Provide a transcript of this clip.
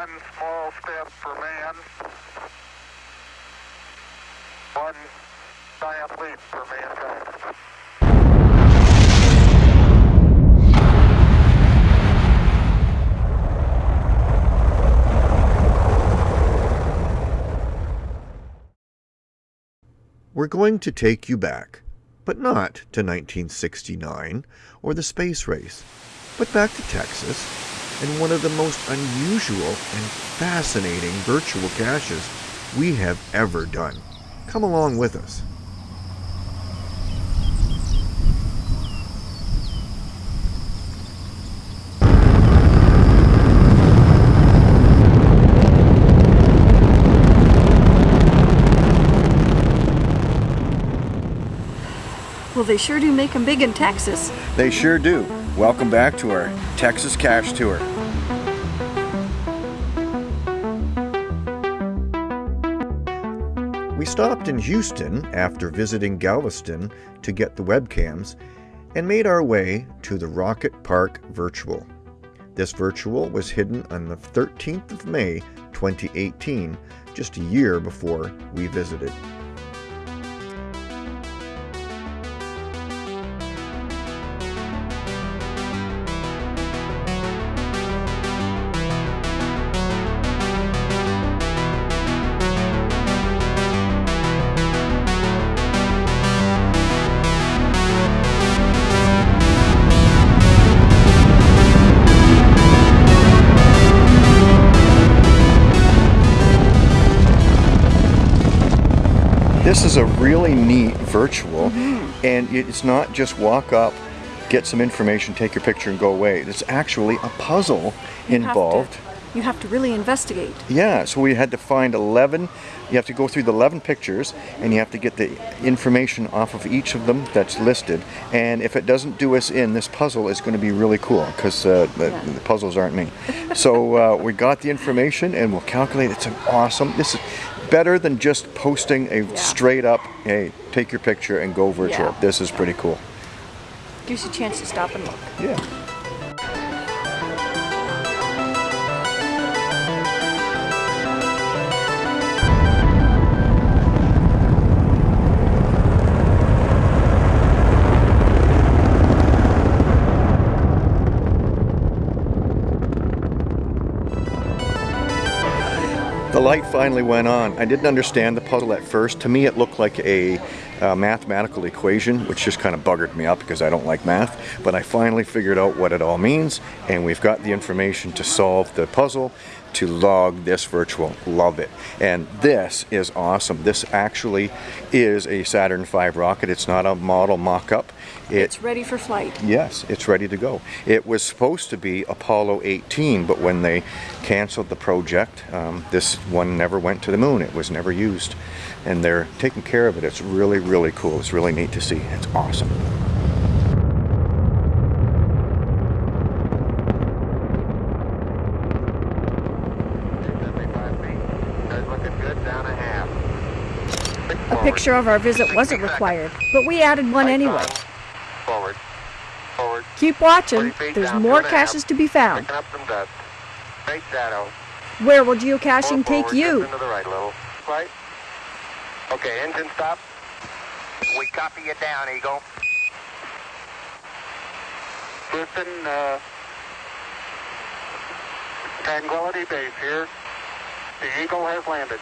One small step for man, one giant leap for mankind. We're going to take you back, but not to 1969 or the space race, but back to Texas and one of the most unusual and fascinating virtual caches we have ever done. Come along with us. Well, they sure do make them big in Texas. They sure do. Welcome back to our Texas Cache Tour. We stopped in Houston after visiting Galveston to get the webcams and made our way to the Rocket Park Virtual. This virtual was hidden on the 13th of May 2018, just a year before we visited. This is a really neat virtual, and it's not just walk up, get some information, take your picture, and go away. it's actually a puzzle You have involved. to- you have to really investigate. Yeah, so we had to find 11, you have to go through the 11 pictures and you have to get the information off of each of them that's listed. And if it doesn't do us in, this puzzle is going to be really cool because uh, the, Yeah. the puzzles aren't me. so uh, we got the information and we'll calculate. It's an awesome, this is better than just posting a Yeah. straight up, hey, take your picture and go virtual. Yeah. This is pretty cool. Gives you a chance to stop and look. Yeah. The light finally went on. I didn't understand the puzzle at first. To me, it looked like a uh, mathematical equation, which just kind of buggered me up because I don't like math. But I finally figured out what it all means, and we've got the information to solve the puzzle to log this virtual. Love it. And this is awesome. This actually is a Saturn V rocket. It's not a model mock-up. It, It's ready for flight. Yes, it's ready to go. It was supposed to be Apollo 18, but when they canceled the project, um, this one never went to the moon. It was never used. And they're taking care of it. It's really, really cool. It's really neat to see. It's awesome. A picture of our visit wasn't required, but we added one anyway. Forward. Forward. Keep watching. There's more two and a half. caches to be found. Picking up some dust. Straight shadow. Where will geocaching take you? just into the right a little. Right. Okay, engine stop. We copy you down, Eagle. Houston, uh, Tranquility Base here. The Eagle has landed.